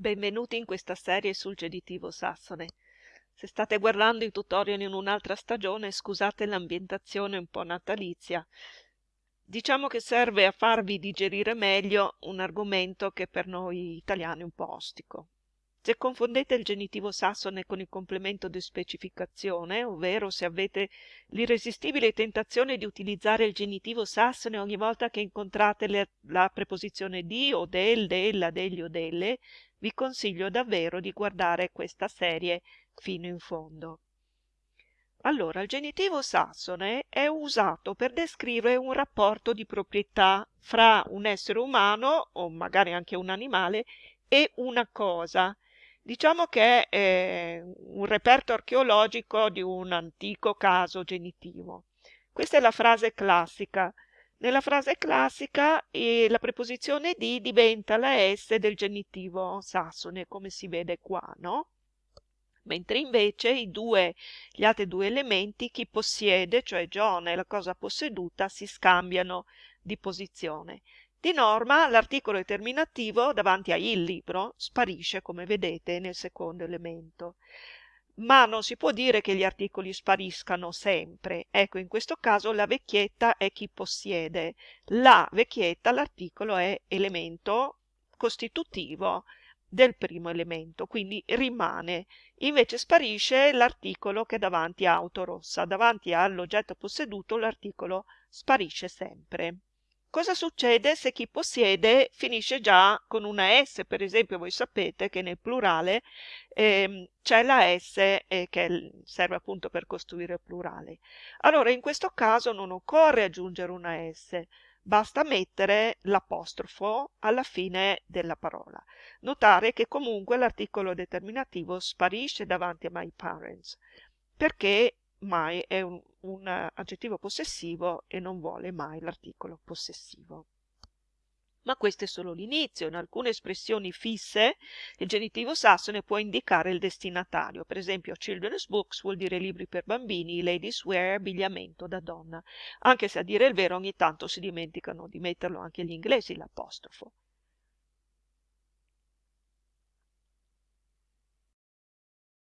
Benvenuti in questa serie sul genitivo sassone. Se state guardando i tutorial in un'altra stagione, scusate l'ambientazione un po' natalizia. Diciamo che serve a farvi digerire meglio un argomento che per noi italiani è un po' ostico. Se confondete il genitivo sassone con il complemento di specificazione, ovvero se avete l'irresistibile tentazione di utilizzare il genitivo sassone ogni volta che incontrate le, la preposizione di o del, della, degli o delle, vi consiglio davvero di guardare questa serie fino in fondo. Allora, il genitivo sassone è usato per descrivere un rapporto di proprietà fra un essere umano, o magari anche un animale, e una cosa, Diciamo che è eh, un reperto archeologico di un antico caso genitivo. Questa è la frase classica. Nella frase classica eh, la preposizione di diventa la S del genitivo sassone, come si vede qua, no? Mentre invece due, gli altri due elementi, chi possiede, cioè John e la cosa posseduta, si scambiano di posizione. Di norma l'articolo determinativo davanti a il libro sparisce, come vedete, nel secondo elemento. Ma non si può dire che gli articoli spariscano sempre. Ecco, in questo caso la vecchietta è chi possiede. La vecchietta, l'articolo è elemento costitutivo del primo elemento, quindi rimane. Invece sparisce l'articolo che è davanti a auto rossa. Davanti all'oggetto posseduto l'articolo sparisce sempre. Cosa succede se chi possiede finisce già con una S? Per esempio, voi sapete che nel plurale ehm, c'è la S eh, che serve appunto per costruire plurale. Allora, in questo caso non occorre aggiungere una S, basta mettere l'apostrofo alla fine della parola. Notare che comunque l'articolo determinativo sparisce davanti a my parents, perché mai è un, un aggettivo possessivo e non vuole mai l'articolo possessivo. Ma questo è solo l'inizio. In alcune espressioni fisse il genitivo sassone può indicare il destinatario. Per esempio, children's books vuol dire libri per bambini, ladies wear abbigliamento da donna. Anche se a dire il vero ogni tanto si dimenticano di metterlo anche gli inglesi l'apostrofo.